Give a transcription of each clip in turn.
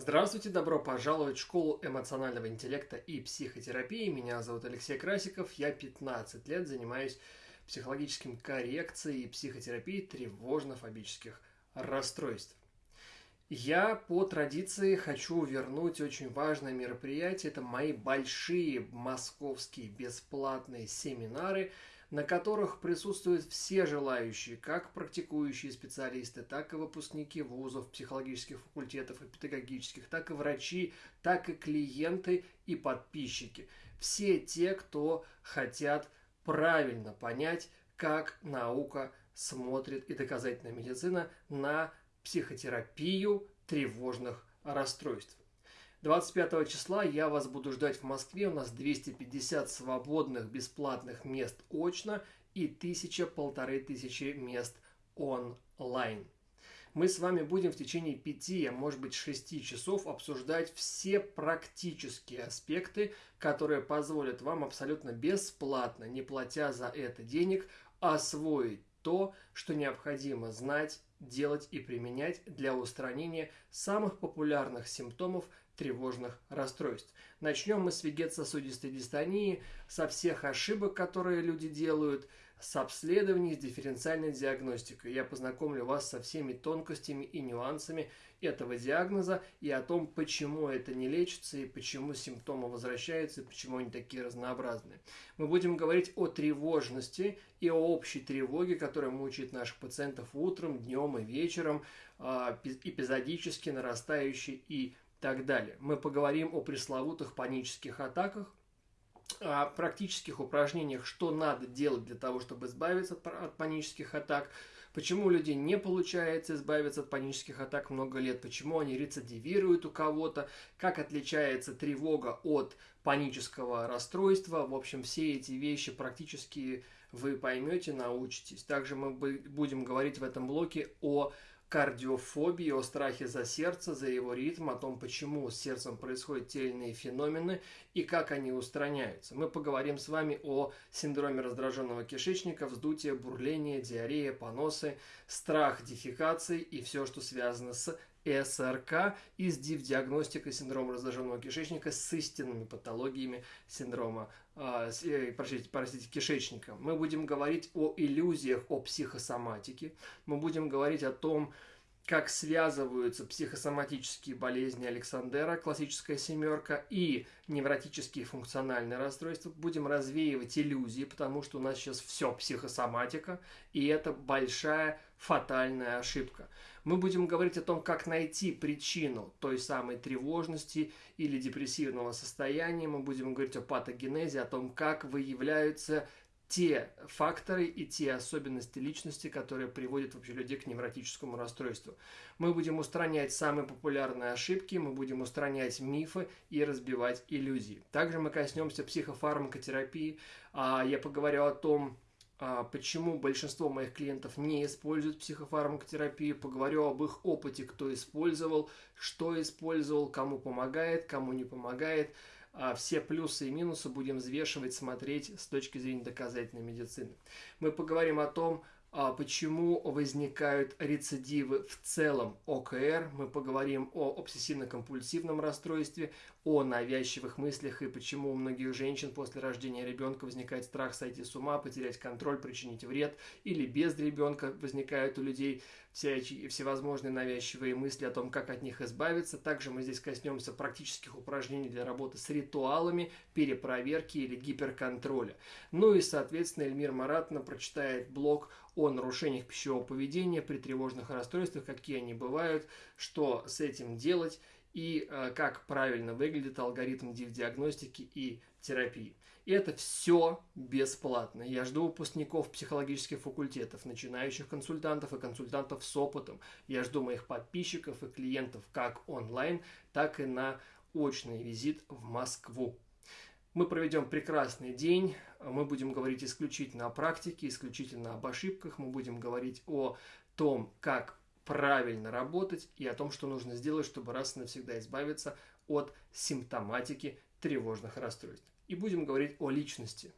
Здравствуйте, добро пожаловать в школу эмоционального интеллекта и психотерапии. Меня зовут Алексей Красиков, я 15 лет занимаюсь психологическим коррекцией и психотерапией тревожно-фобических расстройств. Я по традиции хочу вернуть очень важное мероприятие. Это мои большие московские бесплатные семинары – на которых присутствуют все желающие, как практикующие специалисты, так и выпускники вузов, психологических факультетов и педагогических, так и врачи, так и клиенты и подписчики. Все те, кто хотят правильно понять, как наука смотрит и доказательная медицина на психотерапию тревожных расстройств. 25 числа я вас буду ждать в Москве. У нас 250 свободных бесплатных мест очно и тысяча-полторы тысячи мест онлайн. Мы с вами будем в течение пяти, а может быть шести часов обсуждать все практические аспекты, которые позволят вам абсолютно бесплатно, не платя за это денег, освоить то, что необходимо знать, делать и применять для устранения самых популярных симптомов тревожных расстройств. Начнем мы с вегетососудистой дистонии, со всех ошибок, которые люди делают, с обследований, с дифференциальной диагностикой. Я познакомлю вас со всеми тонкостями и нюансами этого диагноза и о том, почему это не лечится и почему симптомы возвращаются и почему они такие разнообразные. Мы будем говорить о тревожности и о общей тревоге, которая мучает наших пациентов утром, днем и вечером, а, эпизодически нарастающей и так далее. Мы поговорим о пресловутых панических атаках, о практических упражнениях, что надо делать для того, чтобы избавиться от панических атак, почему у людей не получается избавиться от панических атак много лет, почему они рецидивируют у кого-то, как отличается тревога от панического расстройства. В общем, все эти вещи практически вы поймете, научитесь. Также мы будем говорить в этом блоке о кардиофобии, о страхе за сердце, за его ритм, о том, почему с сердцем происходят те или иные феномены и как они устраняются. Мы поговорим с вами о синдроме раздраженного кишечника, вздутие, бурление, диарея, поносы, страх дефекации и все, что связано с СРК и с диагностикой синдрома раздраженного кишечника с истинными патологиями синдрома, э, простите, простите, кишечника. Мы будем говорить о иллюзиях, о психосоматике. Мы будем говорить о том, как связываются психосоматические болезни Александера, классическая семерка, и невротические функциональные расстройства. Будем развеивать иллюзии, потому что у нас сейчас все психосоматика, и это большая фатальная ошибка. Мы будем говорить о том, как найти причину той самой тревожности или депрессивного состояния. Мы будем говорить о патогенезе, о том, как выявляются те факторы и те особенности личности, которые приводят вообще людей к невротическому расстройству. Мы будем устранять самые популярные ошибки, мы будем устранять мифы и разбивать иллюзии. Также мы коснемся психофармакотерапии. А, я поговорю о том, а, почему большинство моих клиентов не используют психофармакотерапию, поговорю об их опыте, кто использовал, что использовал, кому помогает, кому не помогает – все плюсы и минусы будем взвешивать, смотреть с точки зрения доказательной медицины. Мы поговорим о том, а почему возникают рецидивы в целом ОКР. Мы поговорим о обсессивно-компульсивном расстройстве, о навязчивых мыслях и почему у многих женщин после рождения ребенка возникает страх сойти с ума, потерять контроль, причинить вред, или без ребенка возникают у людей всякие, всевозможные навязчивые мысли о том, как от них избавиться. Также мы здесь коснемся практических упражнений для работы с ритуалами, перепроверки или гиперконтроля. Ну и, соответственно, Эльмир Маратна прочитает блог о нарушениях пищевого поведения при тревожных расстройствах, какие они бывают, что с этим делать и э, как правильно выглядит алгоритм диагностики и терапии. И это все бесплатно. Я жду выпускников психологических факультетов, начинающих консультантов и консультантов с опытом. Я жду моих подписчиков и клиентов как онлайн, так и на очный визит в Москву. Мы проведем прекрасный день, мы будем говорить исключительно о практике, исключительно об ошибках, мы будем говорить о том, как правильно работать и о том, что нужно сделать, чтобы раз и навсегда избавиться от симптоматики тревожных расстройств. И будем говорить о личности,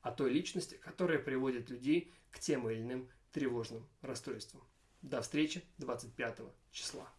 о той личности, которая приводит людей к тем или иным тревожным расстройствам. До встречи 25 числа.